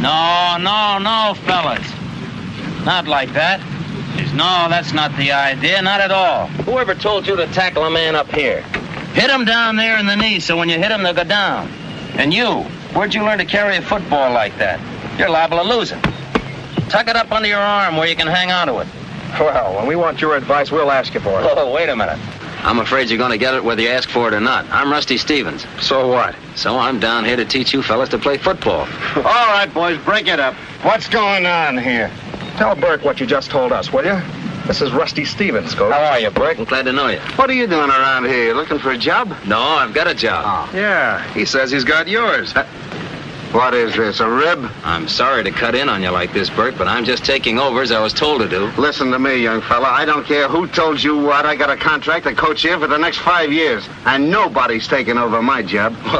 No, no, no, fellas. Not like that. No, that's not the idea, not at all. Whoever told you to tackle a man up here? Hit him down there in the knee so when you hit him, they'll go down. And you, where'd you learn to carry a football like that? You're liable to lose it. Tuck it up under your arm where you can hang onto it. Well, when we want your advice, we'll ask you for it. Oh, wait a minute. I'm afraid you're going to get it whether you ask for it or not. I'm Rusty Stevens. So what? So I'm down here to teach you fellas to play football. All right, boys, break it up. What's going on here? Tell Burke what you just told us, will you? This is Rusty Stevens, Coach. How are you, Burke? I'm glad to know you. What are you doing around here? Looking for a job? No, I've got a job. Oh. Yeah, he says he's got yours. Uh, what is this, a rib? I'm sorry to cut in on you like this, Bert, but I'm just taking over as I was told to do. Listen to me, young fella. I don't care who told you what. I got a contract to coach here for the next five years, and nobody's taking over my job.